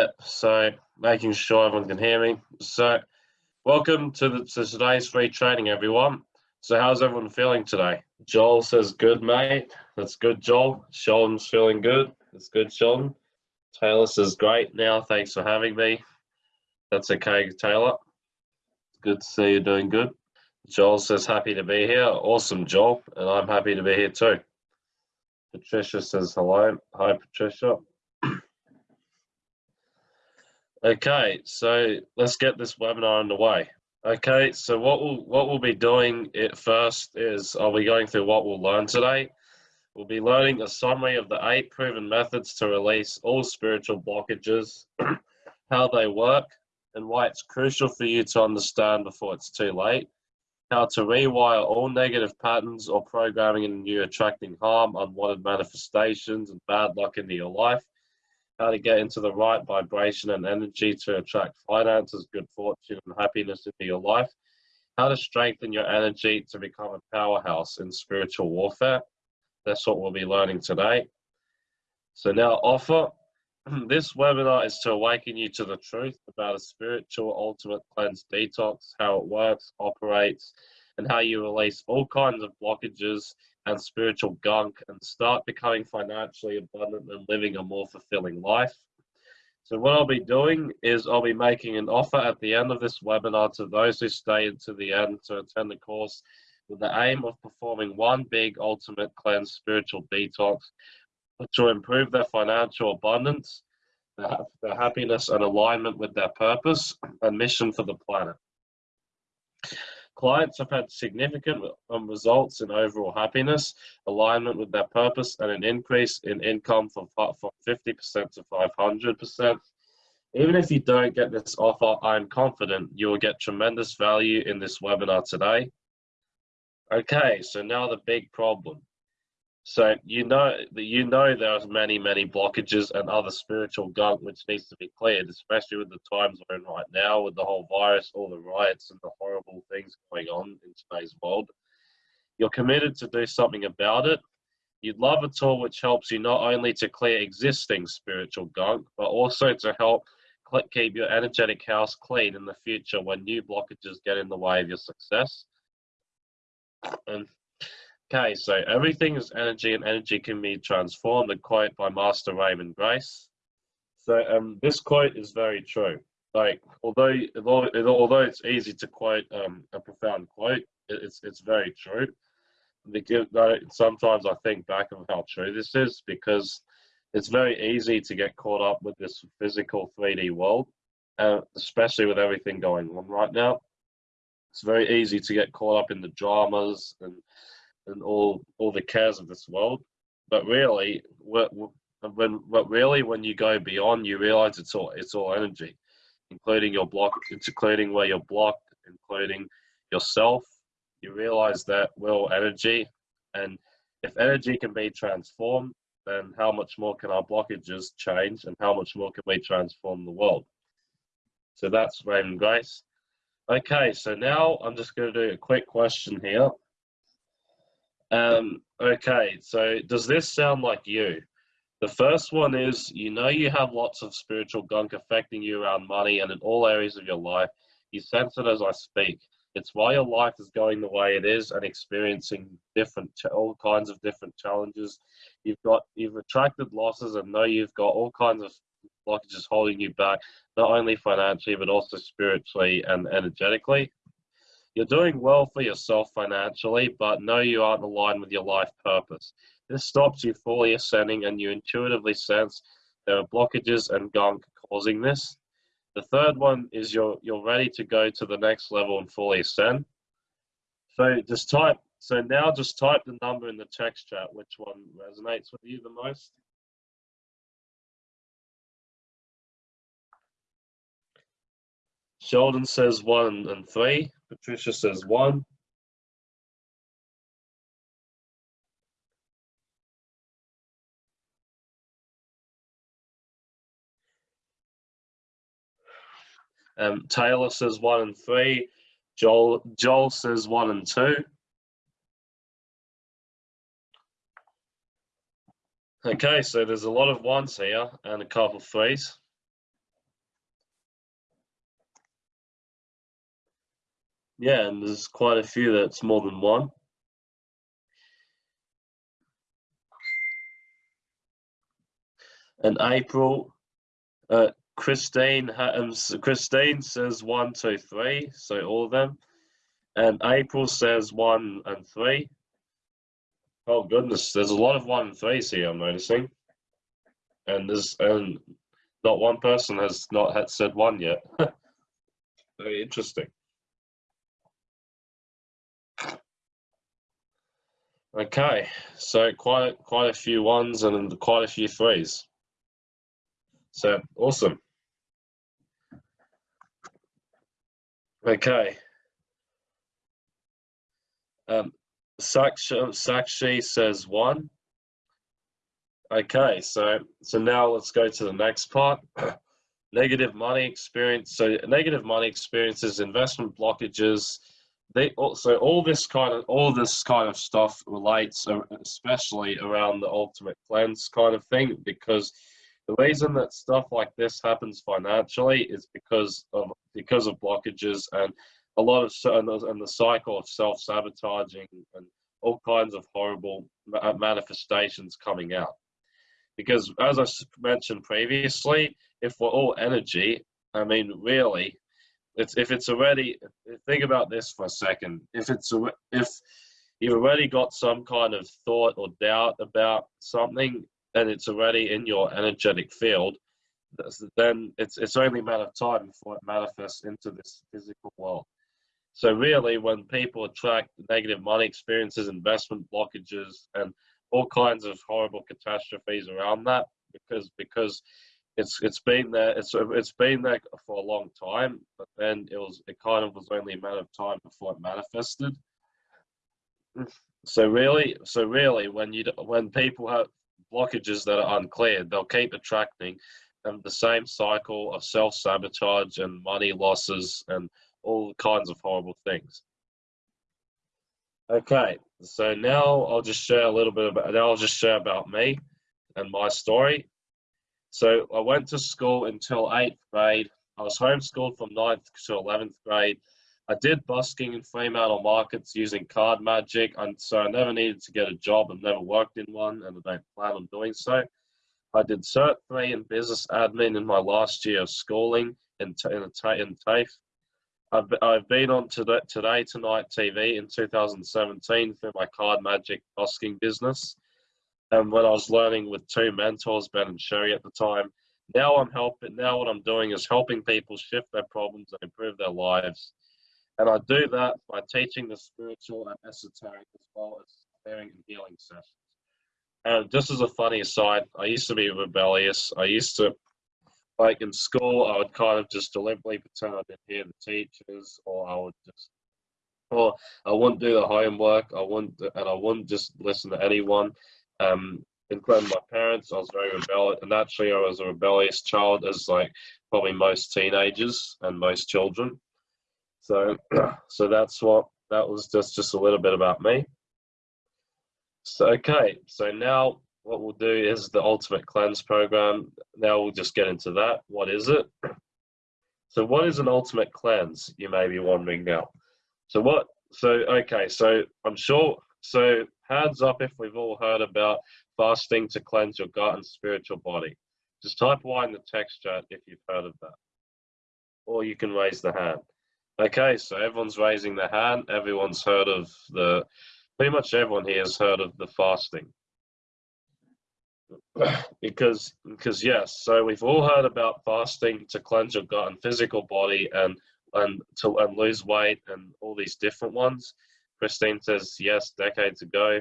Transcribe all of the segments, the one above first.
Yeah, so making sure everyone can hear me. So, welcome to, the, to today's free training, everyone. So, how's everyone feeling today? Joel says, good, mate. That's good, Joel. Sheldon's feeling good. That's good, Sheldon. Taylor says, great now. Thanks for having me. That's okay, Taylor. Good to see you doing good. Joel says, happy to be here. Awesome, Joel. And I'm happy to be here too. Patricia says, hello. Hi, Patricia. Okay, so let's get this webinar underway. Okay, so what we'll, what we'll be doing it first is I'll be going through what we'll learn today. We'll be learning a summary of the eight proven methods to release all spiritual blockages, how they work, and why it's crucial for you to understand before it's too late, how to rewire all negative patterns or programming in you attracting harm, unwanted manifestations, and bad luck into your life, how to get into the right vibration and energy to attract finances, good fortune, and happiness into your life, how to strengthen your energy to become a powerhouse in spiritual warfare. That's what we'll be learning today. So now offer. This webinar is to awaken you to the truth about a spiritual ultimate cleanse detox, how it works, operates, and how you release all kinds of blockages and spiritual gunk and start becoming financially abundant and living a more fulfilling life. So what I'll be doing is I'll be making an offer at the end of this webinar to those who stay into the end to attend the course with the aim of performing one big ultimate cleanse spiritual detox to improve their financial abundance, their happiness and alignment with their purpose and mission for the planet. Clients have had significant um, results in overall happiness, alignment with their purpose, and an increase in income from, from 50% to 500%. Even if you don't get this offer, I'm confident you will get tremendous value in this webinar today. Okay, so now the big problem. So you know that you know there's many, many blockages and other spiritual gunk which needs to be cleared, especially with the times we're in right now, with the whole virus, all the riots and the horrible things going on in today's world. You're committed to do something about it. You'd love a tool which helps you not only to clear existing spiritual gunk, but also to help keep your energetic house clean in the future when new blockages get in the way of your success. And Okay, so everything is energy and energy can be transformed, a quote by Master Raymond Grace. So um, this quote is very true. Like, although although it's easy to quote um, a profound quote, it's it's very true. Sometimes I think back of how true this is because it's very easy to get caught up with this physical 3D world, uh, especially with everything going on right now. It's very easy to get caught up in the dramas and and all all the cares of this world. But really, when but really when you go beyond, you realize it's all it's all energy, including your block, including where you're blocked, including yourself. You realize that we're all energy, and if energy can be transformed, then how much more can our blockages change, and how much more can we transform the world? So that's Raymond Grace. Okay, so now I'm just going to do a quick question here. Um, okay, so does this sound like you? The first one is you know you have lots of spiritual gunk affecting you around money and in all areas of your life. You sense it as I speak. It's why your life is going the way it is and experiencing different, all kinds of different challenges. You've got, you've attracted losses and know you've got all kinds of blockages holding you back, not only financially, but also spiritually and energetically. You're doing well for yourself financially, but know you aren't aligned with your life purpose. This stops you fully ascending and you intuitively sense there are blockages and gunk causing this. The third one is you're, you're ready to go to the next level and fully ascend. So just type, so now just type the number in the text chat, which one resonates with you the most. Sheldon says one and three. Patricia says one. Um, Taylor says one and three. Joel Joel says one and two. Okay, so there's a lot of ones here and a couple of threes. Yeah, and there's quite a few that's more than one. And April, uh, Christine, um, Christine says one, two, three, so all of them. And April says one and three. Oh goodness, there's a lot of one and threes here. I'm noticing, and there's and not one person has not had said one yet. Very interesting. Okay, so quite quite a few ones and quite a few threes. So awesome. Okay. Um, Sakshi, says one. Okay, so so now let's go to the next part. negative money experience. So negative money experiences, investment blockages. They also all this kind of all this kind of stuff relates, uh, especially around the ultimate cleanse kind of thing, because the reason that stuff like this happens financially is because of because of blockages and a lot of and the cycle of self sabotaging and all kinds of horrible manifestations coming out. Because as I mentioned previously, if we're all energy, I mean, really, it's if it's already think about this for a second. If it's if you've already got some kind of thought or doubt about something, and it's already in your energetic field, then it's it's only a matter of time before it manifests into this physical world. So really, when people attract negative money experiences, investment blockages, and all kinds of horrible catastrophes around that, because because it's it's been there it's it's been there for a long time, but then it was it kind of was only a matter of time before it manifested. So really, so really, when you when people have blockages that are uncleared, they'll keep attracting the same cycle of self sabotage and money losses and all kinds of horrible things. Okay, so now I'll just share a little bit about, now I'll just share about me and my story. So I went to school until eighth grade. I was homeschooled from ninth to 11th grade. I did busking in Fremantle markets using card magic, and so I never needed to get a job and never worked in one, and I don't plan on doing so. I did Cert 3 in business admin in my last year of schooling in, in, in TAFE. I've, I've been on Today, Today Tonight TV in 2017 through my card magic busking business. And when I was learning with two mentors, Ben and Sherry at the time, now I'm helping, now what I'm doing is helping people shift their problems and improve their lives. And I do that by teaching the spiritual and esoteric as well as clearing and healing sessions. And just as a funny aside, I used to be rebellious. I used to like in school, I would kind of just deliberately pretend I didn't hear the teachers, or I would just, or I wouldn't do the homework. I wouldn't, and I wouldn't just listen to anyone, um, including my parents. I was very rebellious, and naturally, I was a rebellious child, as like probably most teenagers and most children. So, so that's what that was just just a little bit about me. So okay, so now what we'll do is the ultimate cleanse program. Now we'll just get into that. What is it? So what is an ultimate cleanse? You may be wondering now. So what, so, okay, so I'm sure, so hands up if we've all heard about fasting to cleanse your gut and spiritual body. Just type Y in the text chat if you've heard of that. Or you can raise the hand. Okay, so everyone's raising their hand. Everyone's heard of the, pretty much everyone here has heard of the fasting. because because yes so we've all heard about fasting to cleanse your gut and physical body and and to and lose weight and all these different ones christine says yes decades ago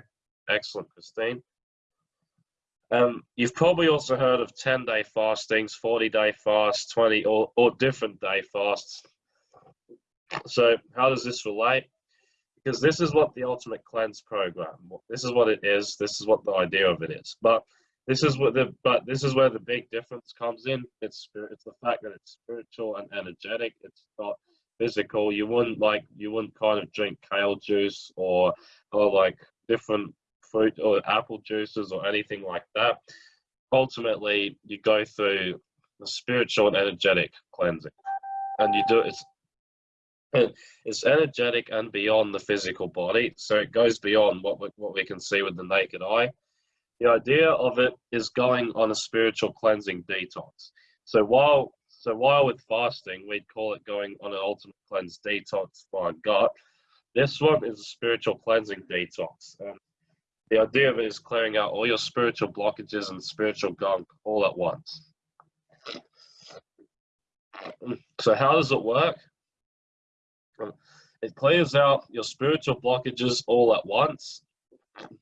excellent christine um, you've probably also heard of 10 day fastings 40 day fasts 20 or, or different day fasts so how does this relate because this is what the ultimate cleanse program this is what it is this is what the idea of it is but this is what the but this is where the big difference comes in. It's. It's the fact that it's spiritual and energetic. It's not physical. You wouldn't like you wouldn't kind of drink kale juice or or like different fruit or apple juices or anything like that. Ultimately, you go through the spiritual and energetic cleansing, and you do it. it's energetic and beyond the physical body, so it goes beyond what we, what we can see with the naked eye. The idea of it is going on a spiritual cleansing detox. So while so while with fasting we'd call it going on an ultimate cleanse detox our gut, this one is a spiritual cleansing detox. And the idea of it is clearing out all your spiritual blockages and spiritual gunk all at once. So how does it work? It clears out your spiritual blockages all at once.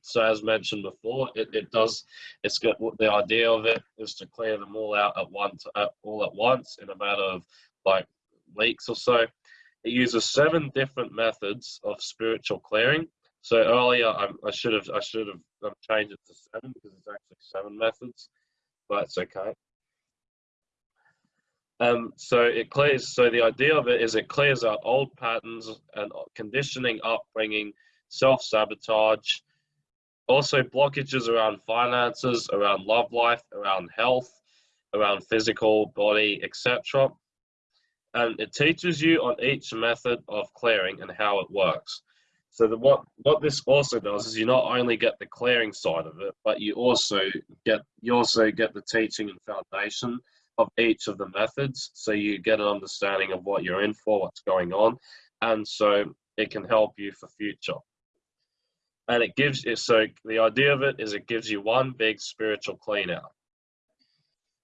So as mentioned before, it, it does, it's got the idea of it is to clear them all out at once, at, all at once in a matter of like weeks or so. It uses seven different methods of spiritual clearing. So earlier I, I should have I should have um, changed it to seven because it's actually seven methods, but it's okay. Um, so it clears. So the idea of it is it clears out old patterns and conditioning, upbringing, self sabotage, also blockages around finances, around love life, around health, around physical body, etc. And it teaches you on each method of clearing and how it works. So the, what what this also does is you not only get the clearing side of it, but you also get you also get the teaching and foundation of each of the methods so you get an understanding of what you're in for, what's going on, and so it can help you for future. And it gives you, so the idea of it is it gives you one big spiritual clean out.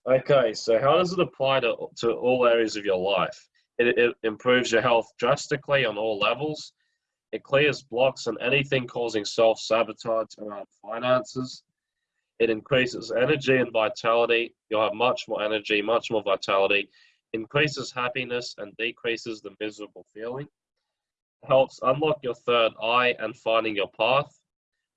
Okay, so how does it apply to, to all areas of your life? It, it improves your health drastically on all levels. It clears blocks and anything causing self-sabotage around finances. It increases energy and vitality. You'll have much more energy, much more vitality. Increases happiness and decreases the miserable feeling. Helps unlock your third eye and finding your path.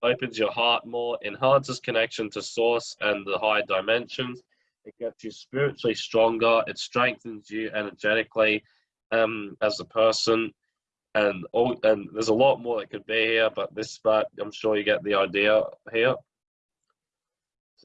Opens your heart more. Enhances connection to source and the higher dimensions. It gets you spiritually stronger. It strengthens you energetically um, as a person. And all, and there's a lot more that could be here, but this, but I'm sure you get the idea here.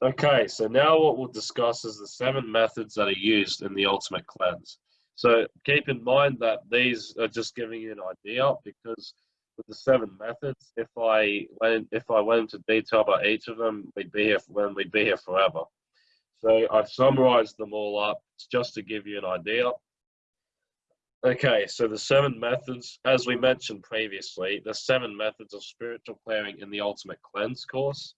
Okay, so now what we'll discuss is the seven methods that are used in the ultimate cleanse. So keep in mind that these are just giving you an idea because with the seven methods, if I went if I went into detail about each of them, we'd be here when we'd be here forever. So I've summarized them all up just to give you an idea. Okay, so the seven methods, as we mentioned previously, the seven methods of spiritual clearing in the Ultimate Cleanse course.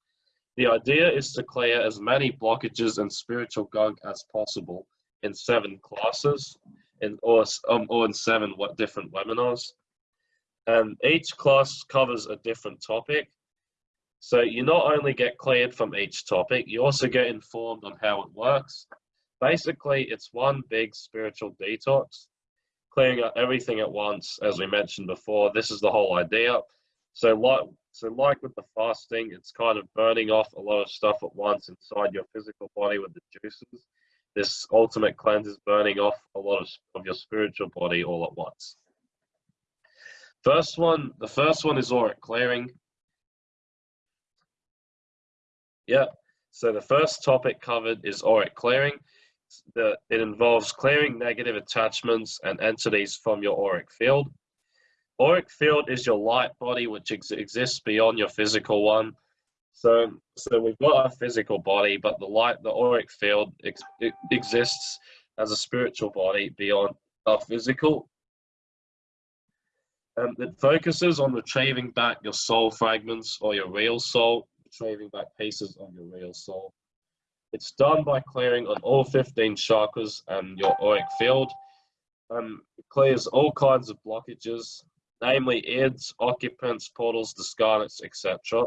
The idea is to clear as many blockages and spiritual gunk as possible in seven classes, in, or, um, seven what different webinars. And each class covers a different topic. So you not only get cleared from each topic, you also get informed on how it works. Basically, it's one big spiritual detox, clearing out everything at once, as we mentioned before. This is the whole idea. So like, so like with the fasting, it's kind of burning off a lot of stuff at once inside your physical body with the juices. This ultimate cleanse is burning off a lot of, of your spiritual body all at once. First one, the first one is auric clearing. Yeah, so the first topic covered is auric clearing. The, it involves clearing negative attachments and entities from your auric field. Auric field is your light body, which ex exists beyond your physical one. So, so we've got a physical body, but the light, the auric field ex exists as a spiritual body beyond our physical. Um, it focuses on retrieving back your soul fragments or your real soul, retrieving back pieces of your real soul. It's done by clearing on all 15 chakras and your auric field. Um, it clears all kinds of blockages, namely IDs, occupants, portals, discarnates, etc.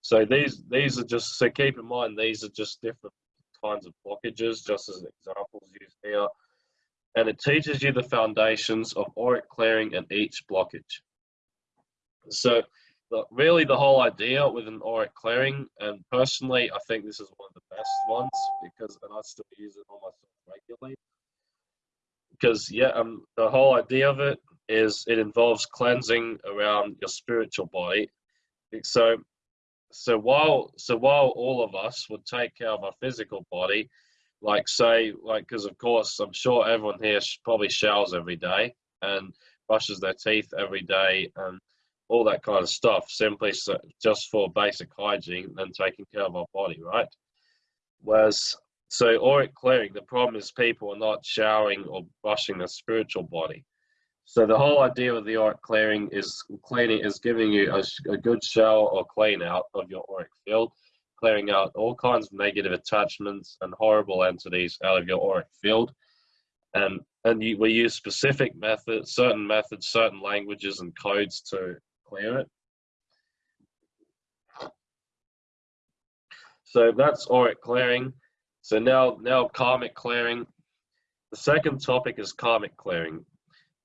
So these these are just so keep in mind these are just different kinds of blockages, just as examples used here. And it teaches you the foundations of auric clearing and each blockage. So the, really the whole idea with an auric clearing, and personally I think this is one of the best ones because and I still use it on myself regularly. Because yeah, um, the whole idea of it is it involves cleansing around your spiritual body. So, so while so while all of us would take care of our physical body, like say like because of course I'm sure everyone here probably showers every day, and brushes their teeth every day and all that kind of stuff, simply so, just for basic hygiene and taking care of our body, right? Whereas, so auric clearing, the problem is people are not showering or brushing their spiritual body. So the whole idea of the auric clearing is cleaning is giving you a, a good shower or clean out of your auric field, clearing out all kinds of negative attachments and horrible entities out of your auric field. And and you, we use specific methods, certain methods, certain languages and codes to clear it. So that's auric clearing. So now, now karmic clearing. The second topic is karmic clearing.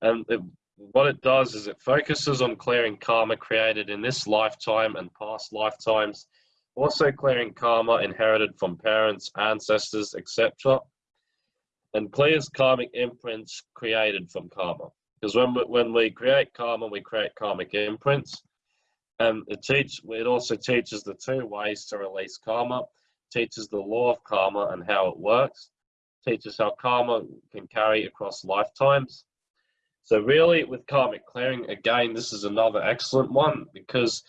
And it, what it does is it focuses on clearing karma created in this lifetime and past lifetimes, also clearing karma inherited from parents, ancestors, etc., and clears karmic imprints created from karma. Because when we, when we create karma, we create karmic imprints. And it teach it also teaches the two ways to release karma, teaches the law of karma and how it works, teaches how karma can carry across lifetimes. So really with karmic clearing, again, this is another excellent one because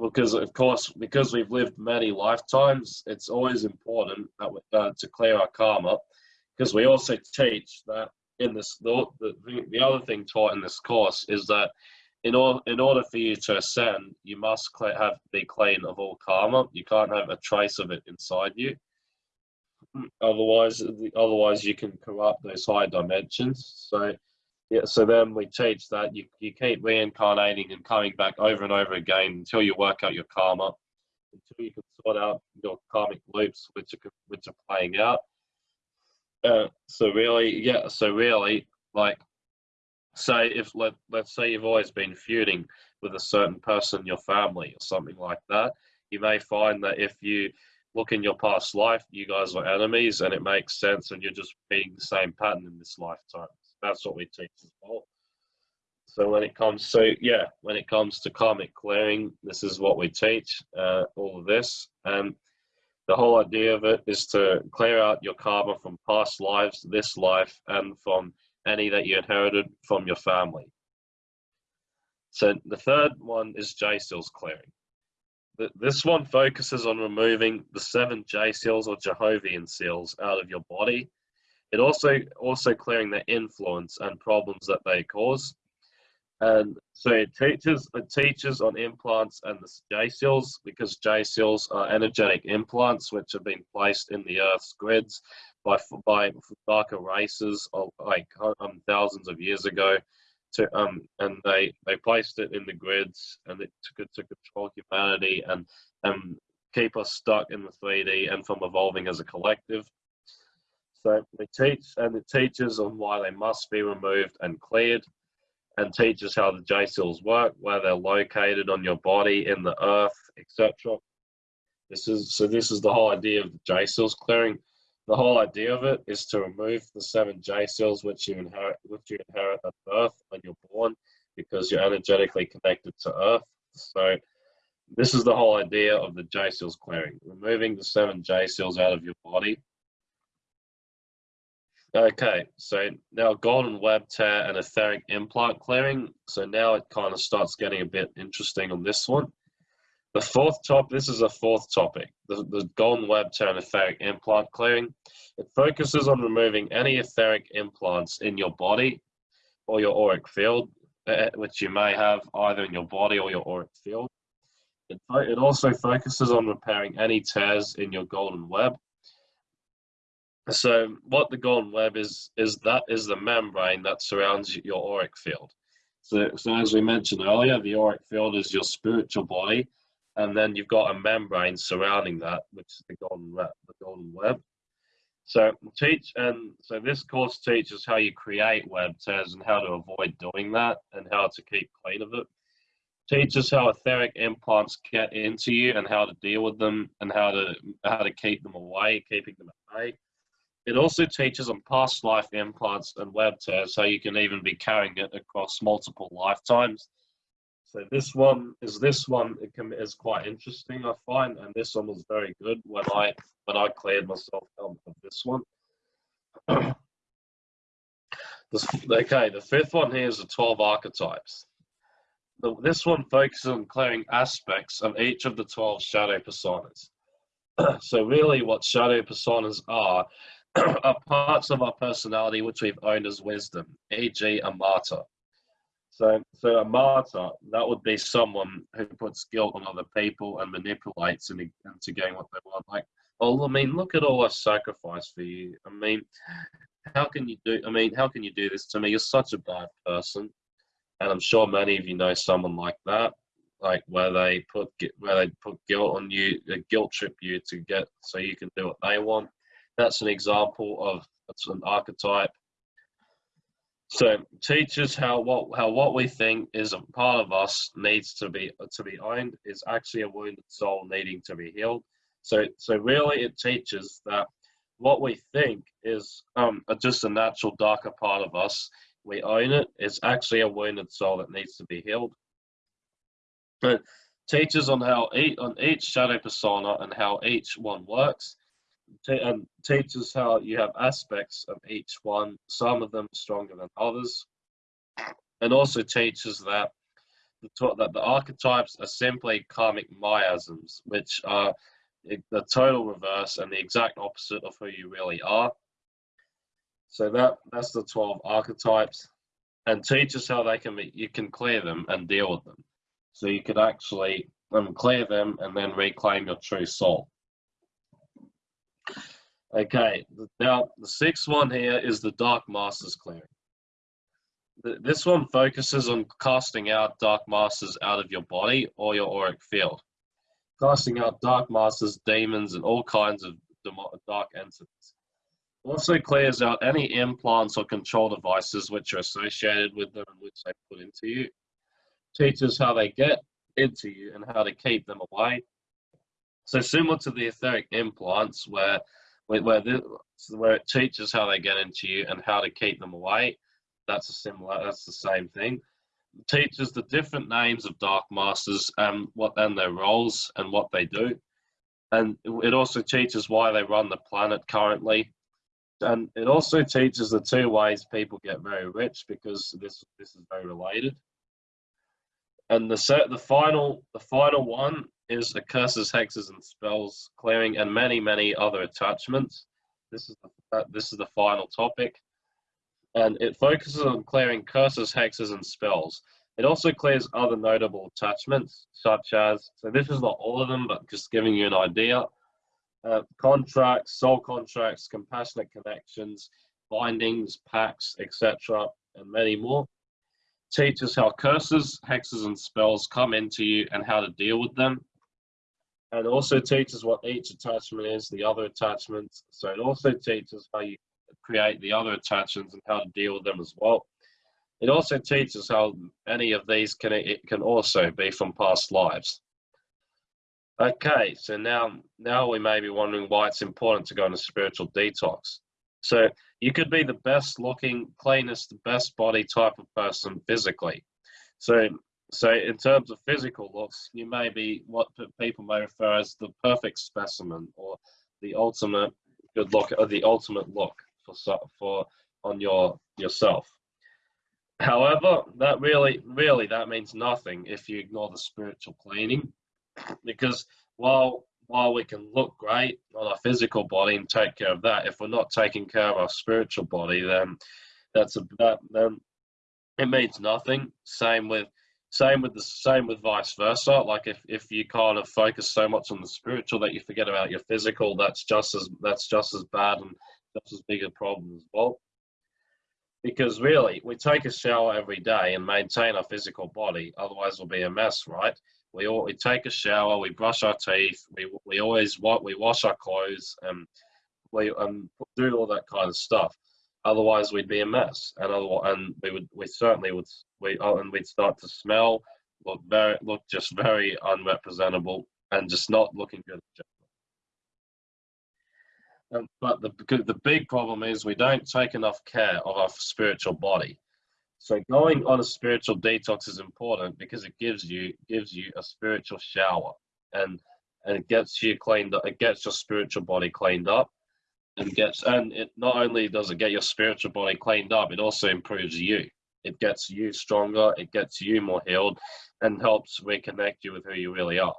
because of course because we've lived many lifetimes, it's always important uh, to clear our karma because we also teach that in this the, the, the other thing taught in this course is that in order in order for you to ascend, you must have be clean of all karma. You can't have a trace of it inside you. Otherwise, otherwise you can corrupt those high dimensions. So, yeah. So then we teach that you you keep reincarnating and coming back over and over again until you work out your karma, until you can sort out your karmic loops which are which are playing out. Uh, so really, yeah. So really, like say if let, let's say you've always been feuding with a certain person in your family or something like that you may find that if you look in your past life you guys are enemies and it makes sense and you're just being the same pattern in this lifetime that's what we teach as well so when it comes so yeah when it comes to karmic clearing this is what we teach uh, all of this and the whole idea of it is to clear out your karma from past lives this life and from any that you inherited from your family. So the third one is J seals clearing. This one focuses on removing the seven J seals or Jehovian seals out of your body. It also also clearing the influence and problems that they cause. And so it teaches it teaches on implants and the J seals because J seals are energetic implants which have been placed in the Earth's grids by by darker races of like um, thousands of years ago to um and they they placed it in the grids and it took it to control humanity and and keep us stuck in the 3D and from evolving as a collective. So we teach and it teaches on why they must be removed and cleared and teaches how the J seals work, where they're located on your body, in the earth, etc. This is so this is the whole idea of the J seals clearing the whole idea of it is to remove the seven J seals which you inherit, which you inherit at birth when you're born, because you're energetically connected to Earth. So this is the whole idea of the J seals clearing, removing the seven J cells out of your body. Okay, so now golden web tear and etheric implant clearing. So now it kind of starts getting a bit interesting on this one. The fourth top, this is a fourth topic, the, the golden web tear and etheric implant clearing. It focuses on removing any etheric implants in your body or your auric field, uh, which you may have either in your body or your auric field. It, it also focuses on repairing any tears in your golden web. So what the golden web is, is that is the membrane that surrounds your auric field. So, so as we mentioned earlier, the auric field is your spiritual body and then you've got a membrane surrounding that, which is the golden web. The golden web. So teach and so this course teaches how you create web tears and how to avoid doing that and how to keep clean of it. Teaches how etheric implants get into you and how to deal with them and how to how to keep them away, keeping them at bay. It also teaches on past life implants and web tears, so you can even be carrying it across multiple lifetimes so this one is this one it can, is quite interesting I find, and this one was very good when I when I cleared myself out of this one. The, okay, the fifth one here is the 12 archetypes. The, this one focuses on clearing aspects of each of the 12 shadow personas. so really what shadow personas are, are parts of our personality which we've owned as wisdom, e.g. a martyr. So, so a martyr, that would be someone who puts guilt on other people and manipulates into, into getting what they want. Like, oh, I mean, look at all I sacrificed for you. I mean, how can you do? I mean, how can you do this to me? You're such a bad person, and I'm sure many of you know someone like that, like where they put where they put guilt on you, they guilt trip you to get so you can do what they want. That's an example of that's an archetype. So teaches how what how what we think is a part of us needs to be to be owned is actually a wounded soul needing to be healed. So so really it teaches that what we think is um, just a natural darker part of us. We own it. It's actually a wounded soul that needs to be healed. But teaches on how each, on each shadow persona and how each one works, and teaches how you have aspects of each one. Some of them stronger than others, and also teaches that the, that the archetypes are simply karmic miasms, which are the total reverse and the exact opposite of who you really are. So that that's the 12 archetypes and teaches how they can be, you can clear them and deal with them. So you could actually um, clear them and then reclaim your true soul. Okay, now the sixth one here is the Dark Masters clearing. This one focuses on casting out Dark Masters out of your body or your auric field casting out dark masters, demons, and all kinds of dark entities. Also clears out any implants or control devices which are associated with them and which they put into you. Teaches how they get into you and how to keep them away. So similar to the etheric implants, where where this, where it teaches how they get into you and how to keep them away. That's a similar. That's the same thing teaches the different names of Dark Masters and what and their roles and what they do. And it also teaches why they run the planet currently. And it also teaches the two ways people get very rich because this this is very related. And the the final the final one is the curses, hexes, and spells clearing, and many many other attachments. This is the, this is the final topic and it focuses on clearing curses, hexes, and spells. It also clears other notable attachments, such as, so this is not all of them, but just giving you an idea, uh, contracts, soul contracts, compassionate connections, bindings, pacts, etc., and many more. Teaches how curses, hexes, and spells come into you and how to deal with them. And also teaches what each attachment is, the other attachments. So it also teaches how you create the other attachments and how to deal with them as well. It also teaches how any of these can it can also be from past lives. Okay, so now now we may be wondering why it's important to go on a spiritual detox. So you could be the best looking, cleanest, best body type of person physically. So so in terms of physical looks, you may be what people may refer as the perfect specimen or the ultimate good look or uh, the ultimate look for for on your yourself. However, that really really that means nothing if you ignore the spiritual cleaning, because while while we can look great on our physical body and take care of that, if we're not taking care of our spiritual body, then that's a that then it means nothing. Same with same with the same with vice versa. Like if, if you kind of focus so much on the spiritual that you forget about your physical, that's just as that's just as bad and just as big a problem as well. Because really, we take a shower every day and maintain our physical body, otherwise we'll be a mess, right? We all, we take a shower, we brush our teeth, we we always what we wash our clothes, and we um, do all that kind of stuff. Otherwise, we'd be a mess, and otherwise, and we would we certainly would we oh, and we'd start to smell, look very look just very unrepresentable, and just not looking good. Um, but the, the big problem is we don't take enough care of our spiritual body. So going on a spiritual detox is important because it gives you gives you a spiritual shower and and it gets you cleaned up. It gets your spiritual body cleaned up. and gets and it not only does it get your spiritual body cleaned up, it also improves you. It gets you stronger, it gets you more healed, and helps reconnect you with who you really are.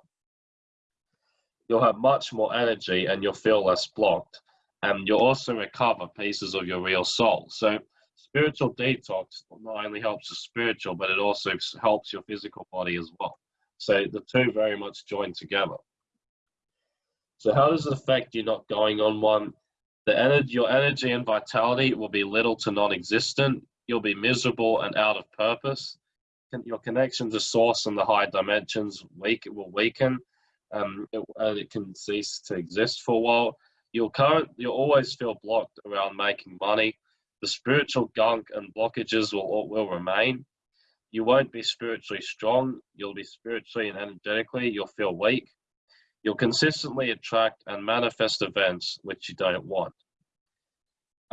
You'll have much more energy and you'll feel less blocked. And you'll also recover pieces of your real soul. So spiritual detox not only helps the spiritual, but it also helps your physical body as well. So the two very much join together. So how does it affect you not going on one? The energy, your energy and vitality will be little to non-existent. You'll be miserable and out of purpose. Your connection to source and the high dimensions weak, it will weaken. Um, it, and it can cease to exist for a while. You'll current, you'll always feel blocked around making money. The spiritual gunk and blockages will will remain. You won't be spiritually strong. You'll be spiritually and energetically. You'll feel weak. You'll consistently attract and manifest events which you don't want.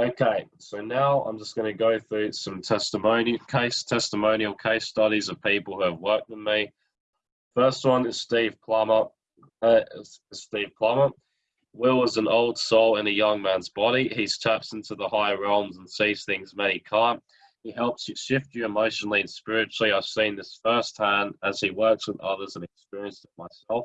Okay, so now I'm just going to go through some testimonial case testimonial case studies of people who have worked with me. First one is Steve Plummer. Uh, Steve Plummer. Will is an old soul in a young man's body. He taps into the higher realms and sees things many can't. He helps you shift you emotionally and spiritually. I've seen this firsthand as he works with others and experienced it myself.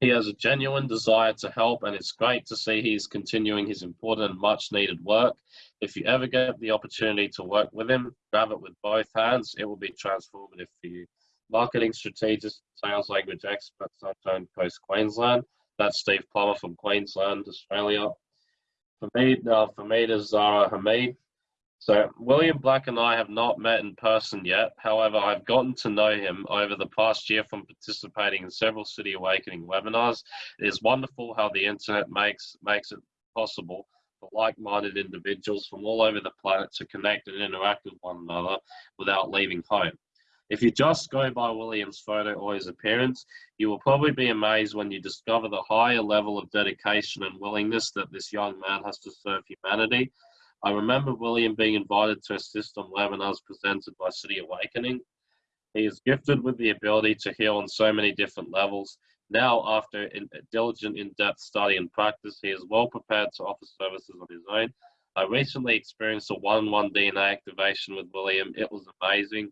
He has a genuine desire to help, and it's great to see he's continuing his important and much needed work. If you ever get the opportunity to work with him, grab it with both hands. It will be transformative for you. Marketing strategist, sales language expert, Sunshine Coast, Queensland. That's Steve Plummer from Queensland, Australia. For me, uh, for me, is Zara Hamid. So William Black and I have not met in person yet. However, I've gotten to know him over the past year from participating in several City Awakening webinars. It is wonderful how the internet makes makes it possible for like-minded individuals from all over the planet to connect and interact with one another without leaving home. If you just go by William's photo or his appearance, you will probably be amazed when you discover the higher level of dedication and willingness that this young man has to serve humanity I remember William being invited to assist on webinars presented by City Awakening. He is gifted with the ability to heal on so many different levels. Now, after in, diligent in-depth study and practice, he is well prepared to offer services on his own. I recently experienced a one-on-one DNA activation with William. It was amazing.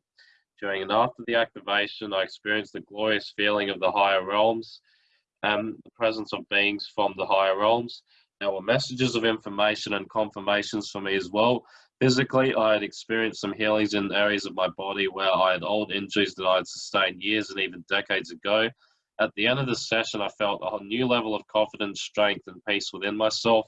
During and after the activation, I experienced the glorious feeling of the higher realms and the presence of beings from the higher realms. There were messages of information and confirmations for me as well. Physically, I had experienced some healings in areas of my body where I had old injuries that I had sustained years and even decades ago. At the end of the session, I felt a new level of confidence, strength, and peace within myself.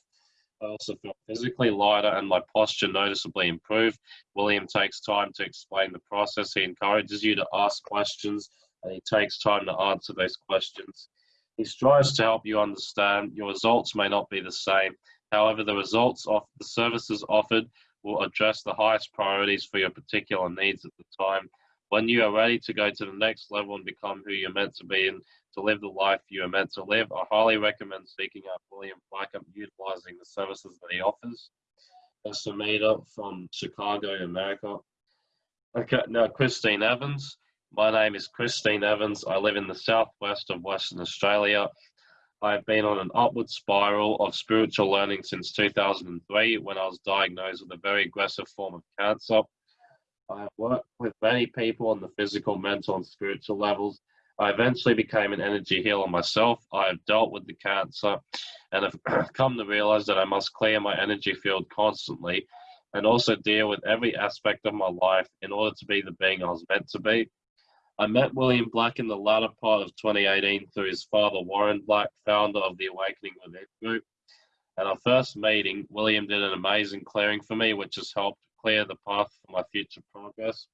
I also felt physically lighter and my posture noticeably improved. William takes time to explain the process. He encourages you to ask questions and he takes time to answer those questions. He strives to help you understand your results may not be the same. However, the results of the services offered will address the highest priorities for your particular needs at the time. When you are ready to go to the next level and become who you're meant to be and to live the life you are meant to live, I highly recommend seeking out William Blackham, utilizing the services that he offers. Samita from Chicago, America. Okay, now Christine Evans. My name is Christine Evans. I live in the southwest of Western Australia. I've been on an upward spiral of spiritual learning since 2003 when I was diagnosed with a very aggressive form of cancer. I have worked with many people on the physical, mental, and spiritual levels. I eventually became an energy healer myself. I have dealt with the cancer and have come to realize that I must clear my energy field constantly and also deal with every aspect of my life in order to be the being I was meant to be. I met William Black in the latter part of 2018 through his father, Warren Black, founder of the Awakening Within Group. At our first meeting, William did an amazing clearing for me, which has helped clear the path for my future progress.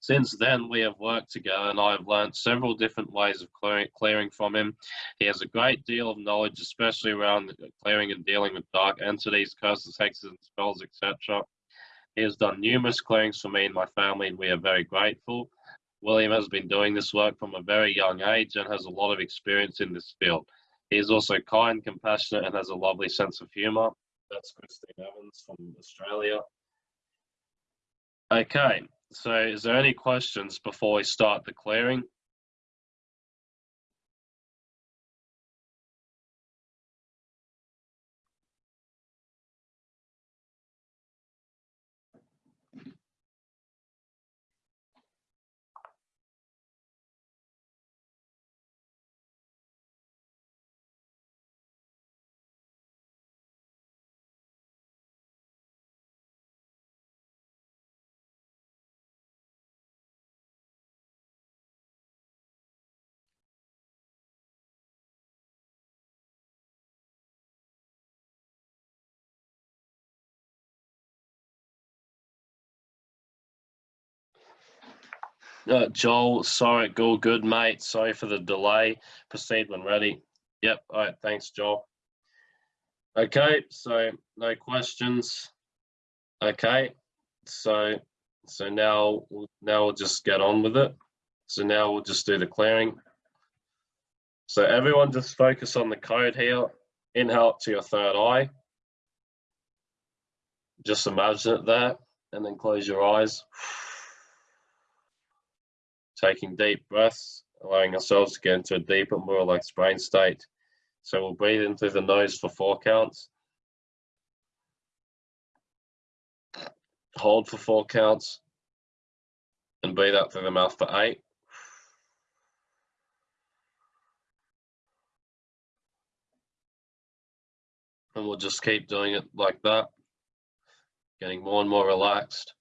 Since then, we have worked together and I have learned several different ways of clearing from him. He has a great deal of knowledge, especially around clearing and dealing with dark entities, curses, hexes, and spells, etc. He has done numerous clearings for me and my family, and we are very grateful. William has been doing this work from a very young age and has a lot of experience in this field. He is also kind, compassionate, and has a lovely sense of humour. That's Christine Evans from Australia. Okay, so is there any questions before we start the clearing? Uh, Joel, sorry, go good, mate. Sorry for the delay. Proceed when ready. Yep. All right. Thanks, Joel. Okay. So no questions. Okay. So so now now we'll just get on with it. So now we'll just do the clearing. So everyone just focus on the code here. Inhale to your third eye. Just imagine it there and then close your eyes. Taking deep breaths, allowing ourselves to get into a deeper, more relaxed brain state. So we'll breathe in through the nose for four counts. Hold for four counts. And breathe out through the mouth for eight. And we'll just keep doing it like that, getting more and more relaxed.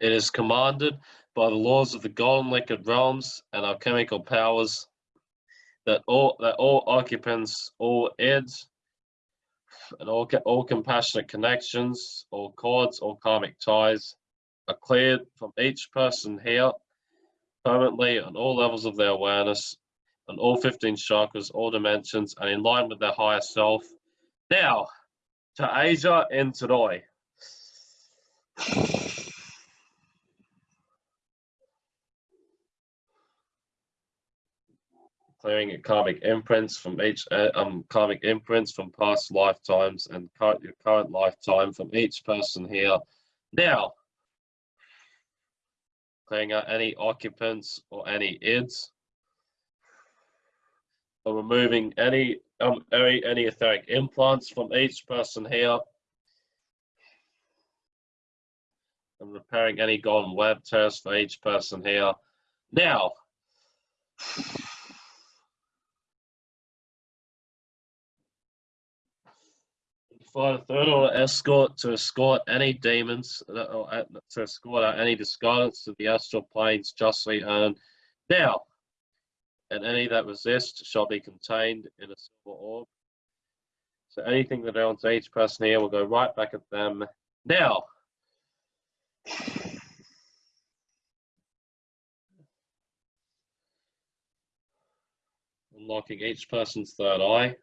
It is commanded by the laws of the golden liquid realms and alchemical powers that all that all occupants, all eds, and all all compassionate connections, all cords, all karmic ties are cleared from each person here permanently on all levels of their awareness, on all 15 chakras, all dimensions, and in line with their higher self. Now, to Asia and today. Clearing karmic imprints from each uh, um karmic imprints from past lifetimes and current, your current lifetime from each person here. Now, clearing out any occupants or any ids, or removing any um any, any etheric implants from each person here. And repairing any golden web tears for each person here. Now, for the third order escort to escort any demons, or to escort any discarnates to the astral planes justly earned. Now, and any that resist shall be contained in a silver orb. So anything that owns each person here will go right back at them. Now, unlocking each person's third eye.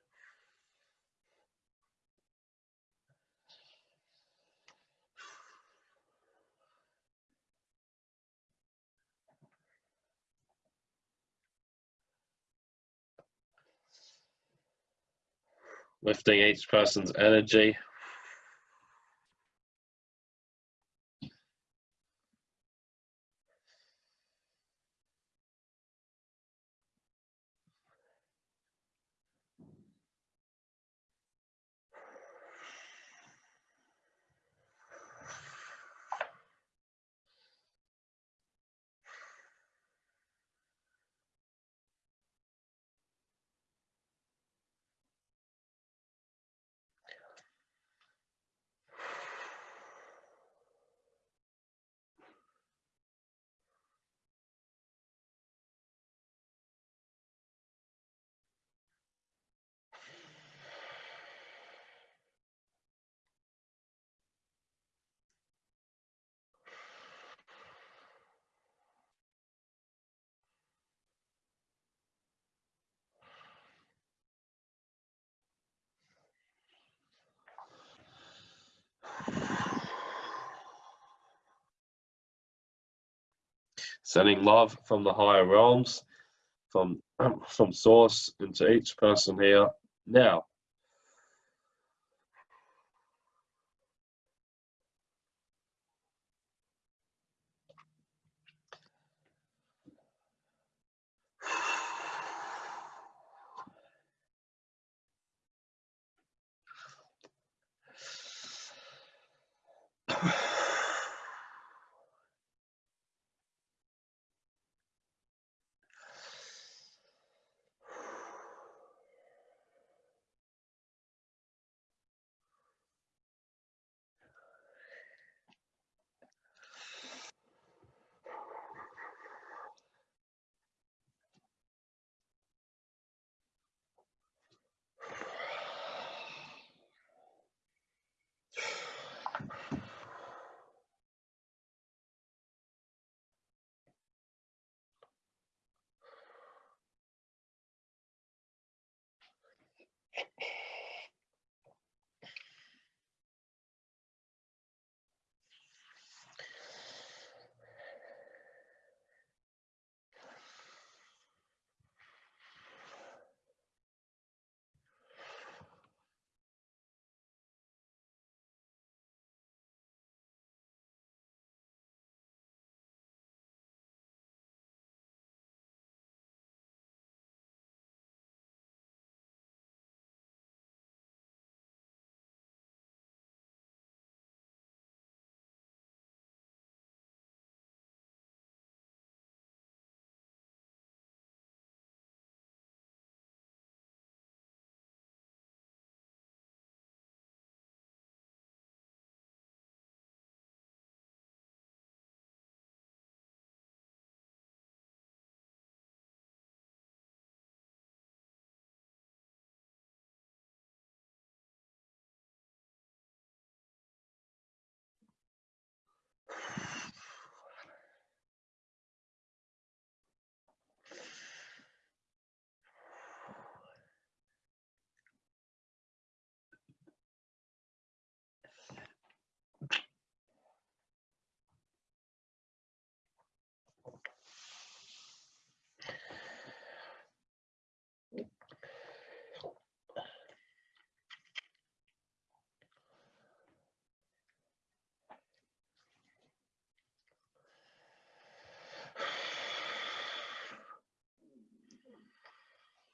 Lifting each person's energy. Sending love from the higher realms, from from source into each person here now.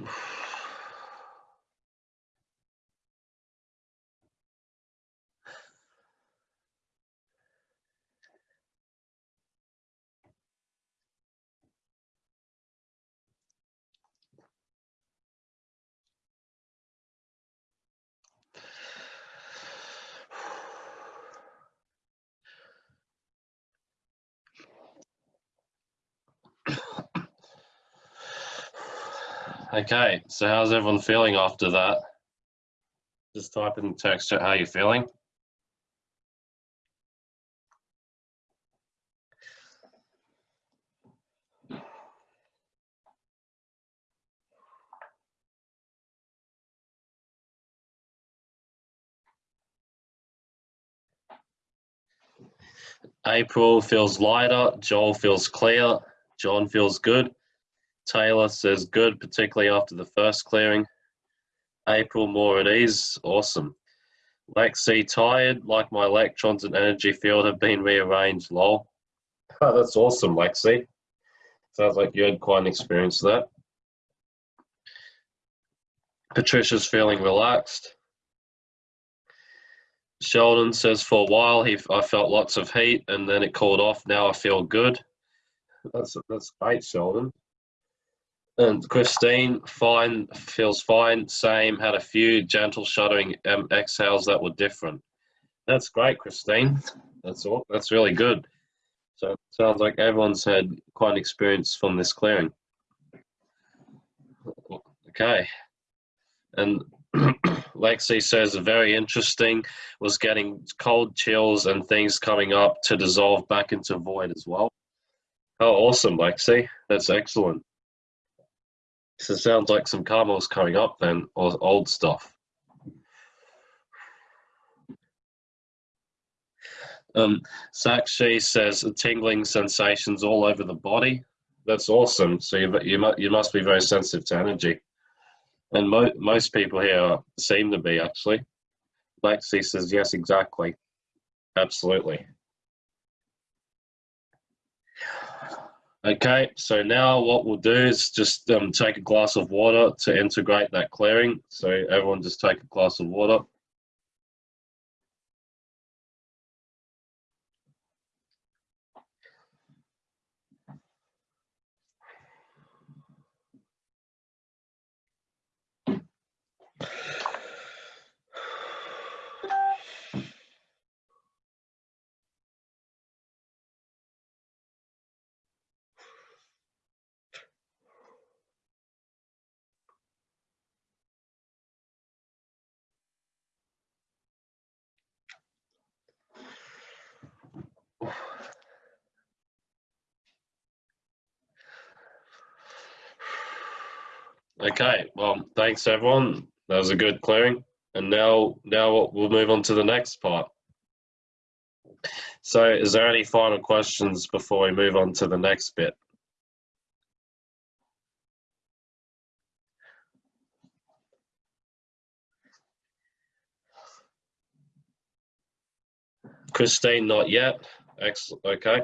Oof. Okay, so how's everyone feeling after that? Just type in text chat how you're feeling. April feels lighter. Joel feels clear. John feels good. Taylor says good, particularly after the first clearing. April more at ease. Awesome. Lexi tired, like my electrons and energy field have been rearranged. Lol. Oh, that's awesome, Lexi. Sounds like you had quite an experience there. Patricia's feeling relaxed. Sheldon says for a while he I felt lots of heat and then it cooled off. Now I feel good. That's that's great, Sheldon. And Christine, fine, feels fine. Same, had a few gentle shuddering um, exhales that were different. That's great, Christine. That's all. That's really good. So sounds like everyone's had quite an experience from this clearing. Okay. And Lexi says very interesting was getting cold chills and things coming up to dissolve back into void as well. Oh, awesome, Lexi. That's excellent. So sounds like some karma coming up then, or old stuff. Um, Sakshi says tingling sensations all over the body. That's awesome. So you, you, you must be very sensitive to energy. And mo most people here seem to be actually. Lexi says, yes, exactly. Absolutely. Okay, so now what we'll do is just um, take a glass of water to integrate that clearing. So everyone just take a glass of water. Okay, well, thanks everyone. That was a good clearing. And now, now we'll move on to the next part. So is there any final questions before we move on to the next bit? Christine, not yet. Excellent. Okay.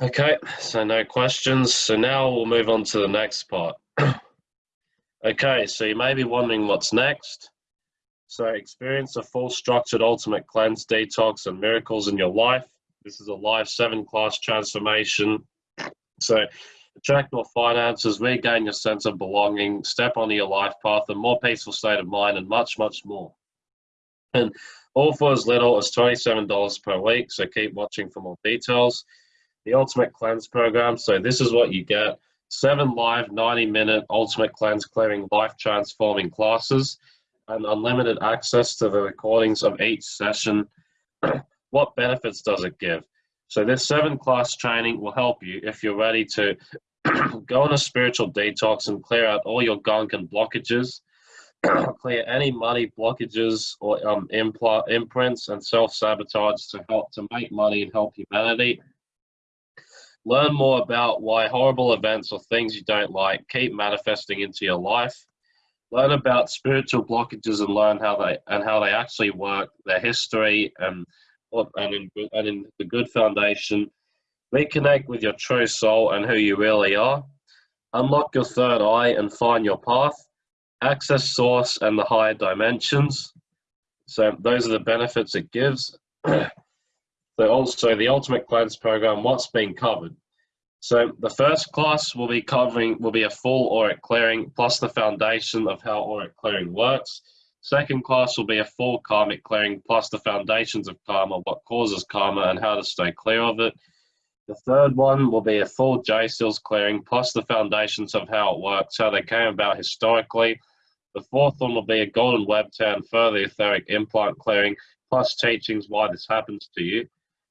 Okay, so no questions. So now we'll move on to the next part. okay, so you may be wondering what's next. So experience a full structured ultimate cleanse, detox, and miracles in your life. This is a live seven class transformation. So attract more finances, regain your sense of belonging, step onto your life path, a more peaceful state of mind, and much, much more. And all for as little as $27 per week. So keep watching for more details the Ultimate Cleanse program. So this is what you get. Seven live 90 minute Ultimate Cleanse clearing life transforming classes and unlimited access to the recordings of each session. what benefits does it give? So this seven class training will help you if you're ready to go on a spiritual detox and clear out all your gunk and blockages, clear any money blockages or um, imprints and self-sabotage to help to make money and help humanity Learn more about why horrible events or things you don't like keep manifesting into your life. Learn about spiritual blockages and learn how they and how they actually work, their history, and and in, and in the good foundation. Reconnect with your true soul and who you really are. Unlock your third eye and find your path. Access source and the higher dimensions. So those are the benefits it gives. So also the Ultimate Cleanse program, what's being covered. So the first class will be covering, will be a full auric clearing plus the foundation of how auric clearing works. Second class will be a full karmic clearing plus the foundations of karma, what causes karma and how to stay clear of it. The third one will be a full J-Seals clearing, plus the foundations of how it works, how they came about historically. The fourth one will be a golden web turn, further etheric implant clearing, plus teachings why this happens to you.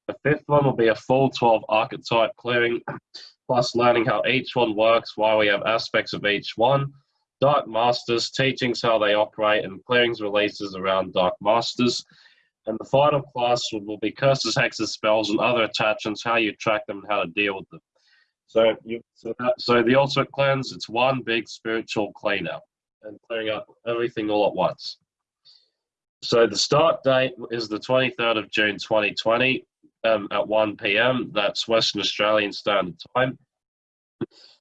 The fifth one will be a full 12 archetype clearing, plus learning how each one works, why we have aspects of each one. Dark Masters, teachings how they operate, and clearings releases around Dark Masters. And the final class will be curses, hexes, spells, and other attachments, how you track them and how to deal with them. So, you, so, that, so the ultimate cleanse, it's one big spiritual clean and clearing up everything all at once. So the start date is the 23rd of June 2020 um, at 1 p.m. That's Western Australian Standard Time.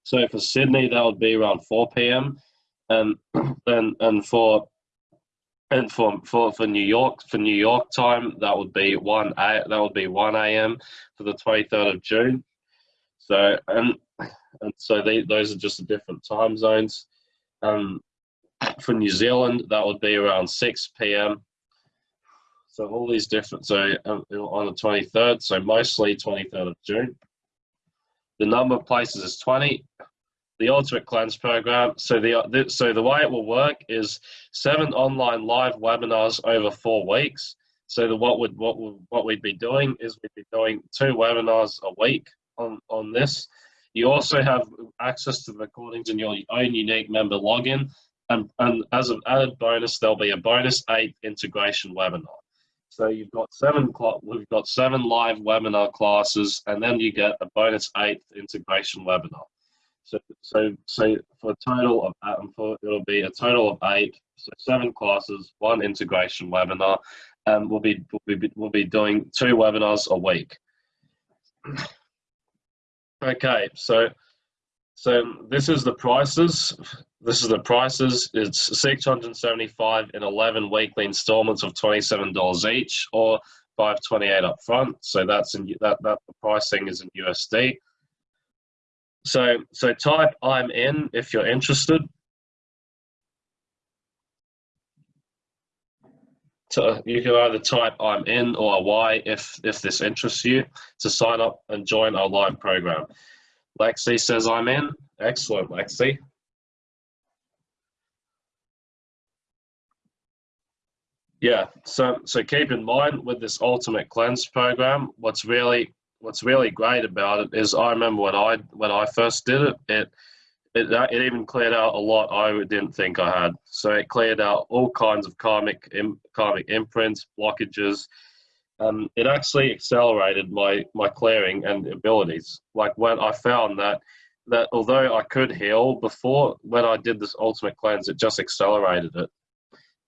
So for Sydney, that would be around 4 p.m. And then and for and for, for, for New York, for New York time, that would be one a, that would be one a.m. for the twenty third of June. So and and so they, those are just the different time zones. Um, for New Zealand, that would be around six p.m. So all these different. So um, on the twenty third, so mostly twenty third of June. The number of places is twenty the Ultimate Cleanse program. So the, so the way it will work is seven online live webinars over four weeks. So the, what would what would, what we'd be doing is we'd be doing two webinars a week on on this. You also have access to the recordings in your own unique member login, and and as an added bonus, there'll be a bonus eight integration webinar. So you've got seven we've got seven live webinar classes, and then you get a bonus eighth integration webinar. So, so, so for a total of, um, for, it'll be a total of eight, so seven classes, one integration webinar, and we'll be, we'll be, we'll be doing two webinars a week. Okay, so, so this is the prices. This is the prices. It's 675 in 11 weekly installments of $27 each, or 528 up front. So that's in that that the pricing is in USD. So, so type I'm in if you're interested. So you can either type I'm in or a Y if, if this interests you to sign up and join our live program. Lexi says I'm in. Excellent, Lexi. Yeah, so so keep in mind with this ultimate cleanse program, what's really what's really great about it is I remember when I when I first did it, it it, uh, it even cleared out a lot I didn't think I had. So it cleared out all kinds of karmic karmic imprints, blockages. Um, it actually accelerated my my clearing and abilities. Like when I found that that although I could heal before, when I did this ultimate cleanse, it just accelerated it,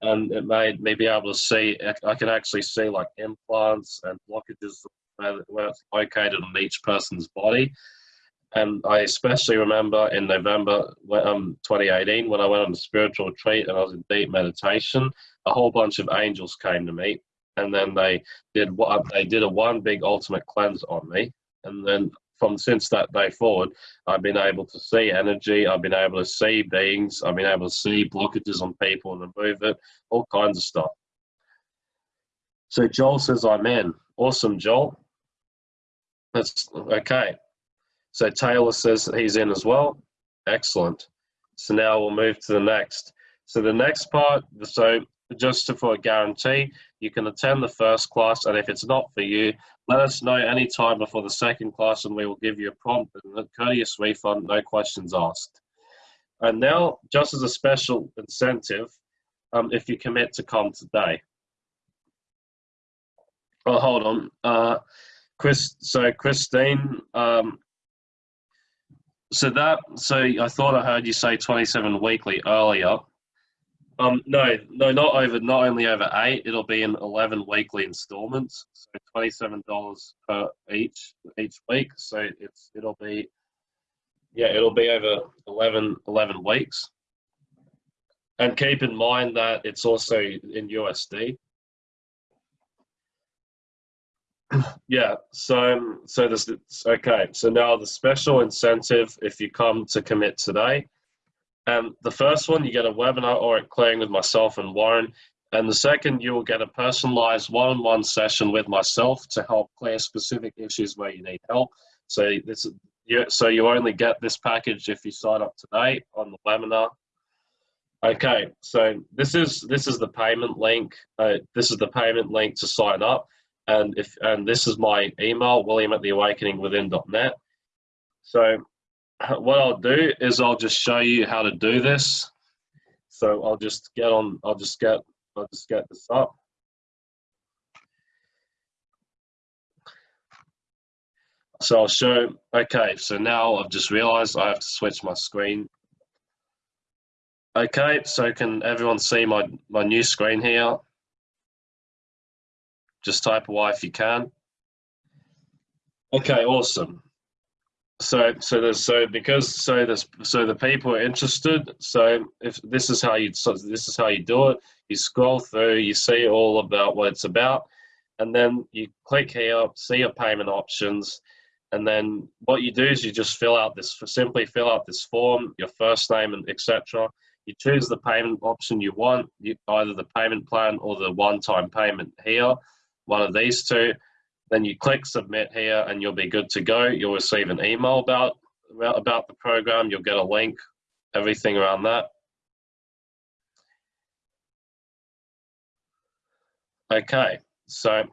and it made me be able to see. I can actually see like implants and blockages where it's located on each person's body. And I especially remember in November um, 2018 when I went on a spiritual retreat and I was in deep meditation, a whole bunch of angels came to me, and then they did what they did a one big ultimate cleanse on me, and then from since that day forward, I've been able to see energy, I've been able to see beings, I've been able to see blockages on people and remove it, all kinds of stuff. So Joel says I'm in. Awesome, Joel. That's okay. So Taylor says he's in as well. Excellent. So now we'll move to the next. So the next part, so just for a guarantee, you can attend the first class, and if it's not for you, let us know any time before the second class, and we will give you a prompt and a courteous refund, no questions asked. And now, just as a special incentive, um, if you commit to come today. Oh, hold on. Uh, Chris, so Christine, um, so that, so I thought I heard you say 27 weekly earlier. Um, no, no, not over, not only over eight, it'll be in 11 weekly installments. So $27 per each, each week. So it's, it'll be, yeah, it'll be over 11, 11 weeks. And keep in mind that it's also in USD. yeah so um, so this okay so now the special incentive if you come to commit today um the first one you get a webinar or a clearing with myself and warren and the second you will get a personalized one-on-one session with myself to help clear specific issues where you need help So this you, so you only get this package if you sign up today on the webinar. Okay, so this is this is the payment link. Uh, this is the payment link to sign up, and if and this is my email, William at the Awakening theawakeningwithin.net. So what I'll do is I'll just show you how to do this. So I'll just get on. I'll just get. I'll just get this up. So I'll show, okay, so now I've just realized I have to switch my screen. Okay, so can everyone see my, my new screen here? Just type away if you can. Okay, awesome. So, so there's so because so there's so the people are interested. So if this is how you so this is how you do it. You scroll through, you see all about what it's about, and then you click here, see your payment options, and then what you do is you just fill out this, simply fill out this form, your first name and etc. You choose the payment option you want, you, either the payment plan or the one-time payment here, one of these two. Then you click submit here and you'll be good to go. You'll receive an email about, about the program. You'll get a link, everything around that. Okay, so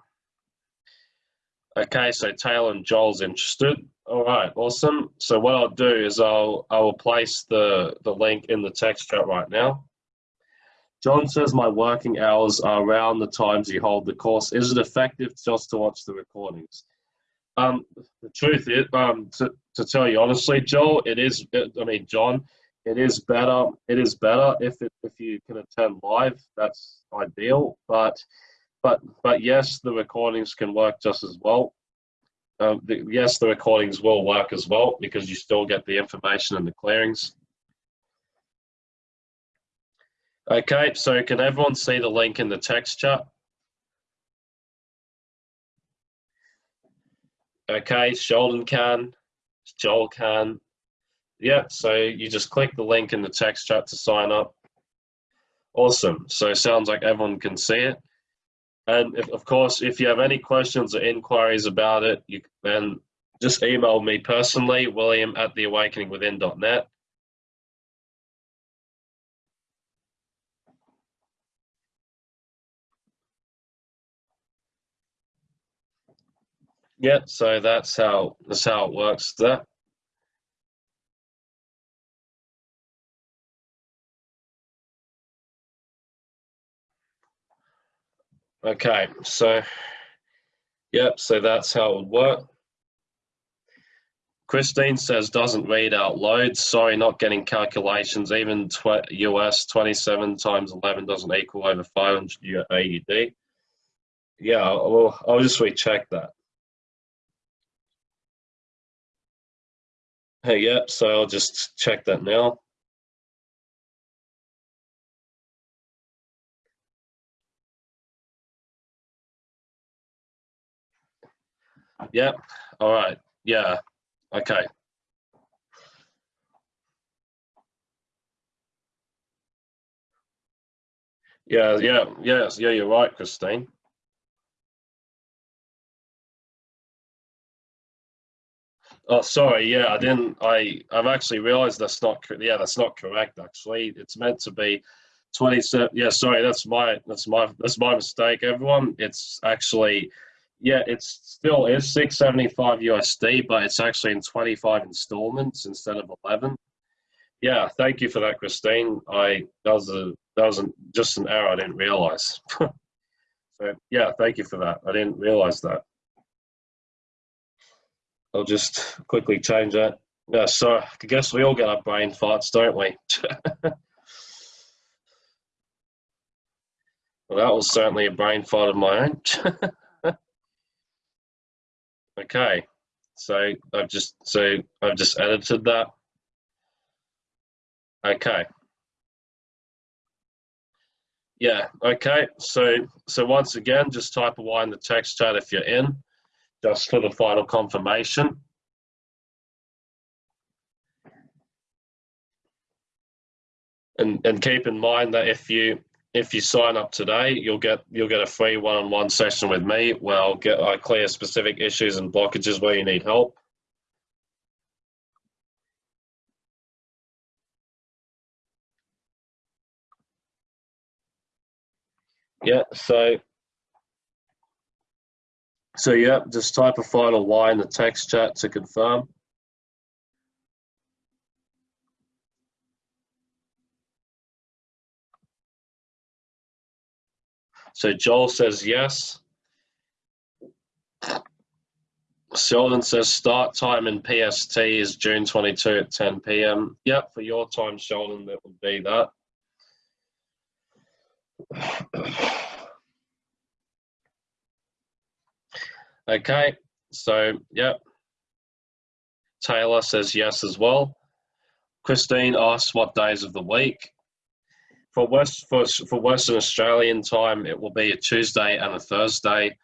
Okay, so Taylor and Joel's interested. All right, awesome. So what I'll do is I'll I will place the the link in the text chat right now. John says my working hours are around the times you hold the course. Is it effective just to watch the recordings? Um, the truth is, um, to, to tell you honestly, Joel, it is. It, I mean, John, it is better. It is better if it, if you can attend live. That's ideal, but but but yes, the recordings can work just as well. Um, the, yes, the recordings will work as well because you still get the information and the clearings. Okay, so can everyone see the link in the text chat? Okay, Sheldon can, Joel can. Yeah, so you just click the link in the text chat to sign up. Awesome, so sounds like everyone can see it. And if, of course, if you have any questions or inquiries about it, you then just email me personally, william at theawakeningwithin.net. Yeah, so that's how that's how it works there. Okay, so, yep, so that's how it would work. Christine says doesn't read out loads. Sorry, not getting calculations. Even tw US 27 times 11 doesn't equal over 500 AUD. Yeah, I'll, I'll just recheck that. Hey, yep, so I'll just check that now. Yep, All right. Yeah. Okay. Yeah, yeah, yes, yeah, you're right, Christine. Oh, sorry. Yeah, I didn't. I I've actually realised that's not. Yeah, that's not correct. Actually, it's meant to be twenty-seven. Yeah, sorry. That's my. That's my. That's my mistake. Everyone. It's actually yeah, it's still is 675 USD, but it's actually in 25 installments instead of 11. Yeah, thank you for that, Christine. I that was a that was just an error I didn't realize. so yeah, thank you for that. I didn't realize that. I'll just quickly change that. Uh, yeah, so I guess we all get our brain farts, don't we? well, that was certainly a brain fart of my own. Okay, so I've just so I've just edited that. Okay. Yeah, okay. So so once again, just type away in the text chat if you're in, just for the final confirmation. And, and keep in mind that if you if you sign up today, you'll get you'll get a free one-on-one -on -one session with me where I'll get I clear specific issues and blockages where you need help. Yeah, so so yeah, just type a final Y in the text chat to confirm. So Joel says yes. Sheldon says start time in PST is June 22 at 10 p.m. Yep, for your time, Sheldon, that would be that. Okay, so yep. Taylor says yes as well. Christine asks what days of the week. For West for, for Western Australian time, it will be a Tuesday and a Thursday.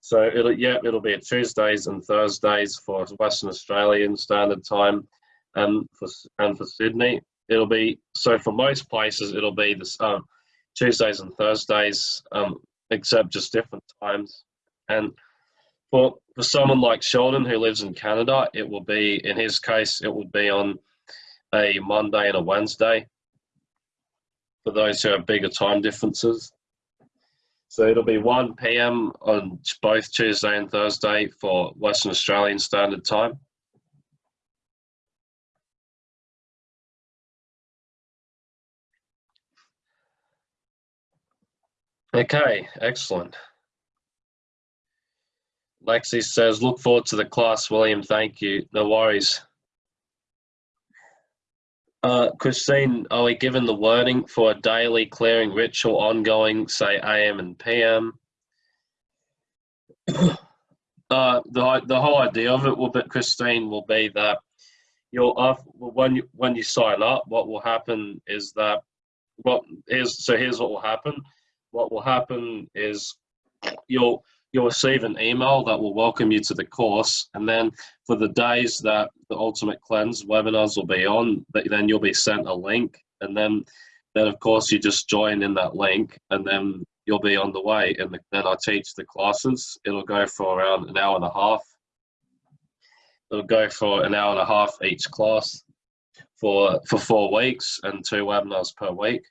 So it'll yeah, it'll be a Tuesdays and Thursdays for Western Australian Standard Time, and for and for Sydney, it'll be so for most places it'll be this um, Tuesdays and Thursdays, um, except just different times. And for for someone like Sheldon who lives in Canada, it will be in his case it will be on a Monday and a Wednesday. For those who have bigger time differences, so it'll be 1 p.m. on both Tuesday and Thursday for Western Australian Standard Time. Okay, excellent. Lexi says, look forward to the class, William. Thank you. No worries. Uh, Christine, are we given the wording for a daily clearing ritual ongoing, say AM and PM? uh, the, the whole idea of it will be, Christine, will be that you'll, uh, when you, when you sign up, what will happen is that, what is, so here's what will happen. What will happen is you'll, you'll receive an email that will welcome you to the course. And then for the days that the Ultimate Cleanse webinars will be on, then you'll be sent a link. And then, then of course, you just join in that link and then you'll be on the way. And then I teach the classes. It'll go for around an hour and a half. It'll go for an hour and a half each class for, for four weeks and two webinars per week.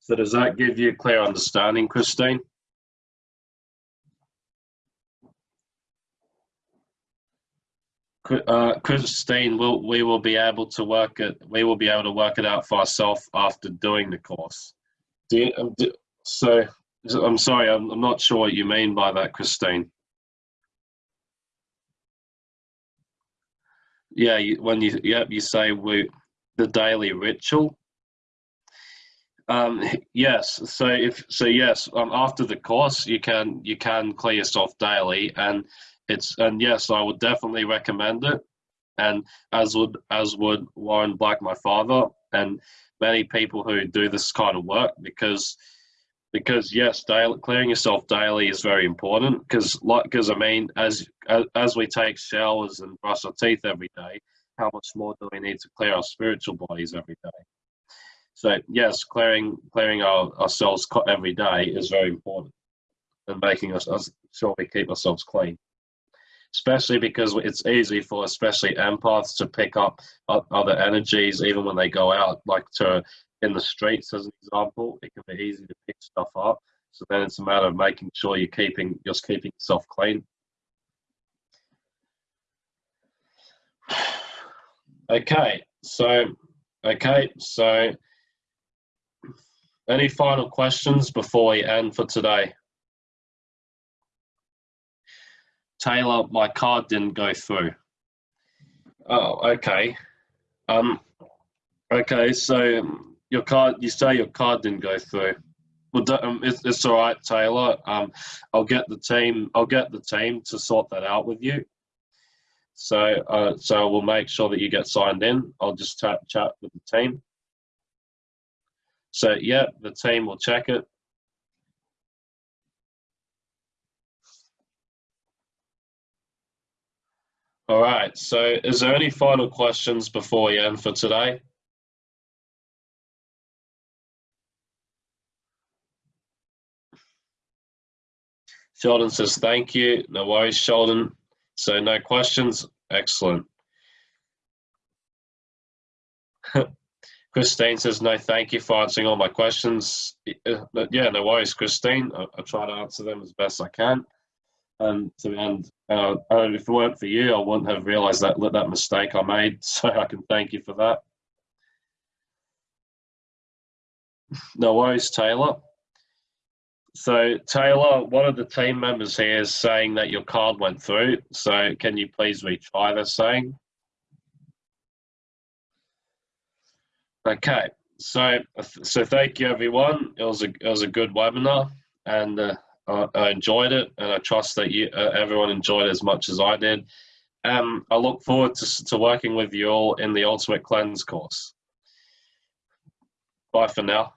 So does that give you a clear understanding, Christine? Uh, Christine, will we will be able to work it. We will be able to work it out for ourselves after doing the course. Do, you, um, do so. I'm sorry, I'm, I'm not sure what you mean by that, Christine. Yeah, you, when you yeah you say we the daily ritual. Um, yes, so if so, yes. Um, after the course, you can you can clear yourself daily, and it's and yes, I would definitely recommend it, and as would as would Warren Black, my father, and many people who do this kind of work because because yes, daily, clearing yourself daily is very important because like because I mean as, as we take showers and brush our teeth every day, how much more do we need to clear our spiritual bodies every day? So yes, clearing clearing our, ourselves every day is very important, and making us, us sure we keep ourselves clean especially because it's easy for especially empaths to pick up other energies even when they go out, like to in the streets as an example. It can be easy to pick stuff up. So then it's a matter of making sure you're keeping just keeping yourself clean. Okay, so okay, so any final questions before we end for today? Taylor, my card didn't go through. Oh, okay. Um, okay, so your card, you say your card didn't go through. Well, um, it's, it's all right, Taylor. Um, I'll get the team. I'll get the team to sort that out with you. So, uh, so we'll make sure that you get signed in. I'll just chat chat with the team. So, yeah, the team will check it. All right. So, is there any final questions before we end for today? Sheldon says thank you. No worries, Sheldon. So, no questions. Excellent. Christine says, no, thank you for answering all my questions. Uh, yeah, no worries, Christine. I, I try to answer them as best I can. And to uh, if it weren't for you, I wouldn't have realized that that mistake I made. So I can thank you for that. No worries, Taylor. So Taylor, one of the team members here is saying that your card went through. So can you please retry the saying? Okay, so so thank you everyone. It was a it was a good webinar, and uh, I, I, enjoyed it, and I trust that you uh, everyone enjoyed as much as I did. Um, I look forward to to working with you all in the Ultimate Cleanse course. Bye for now.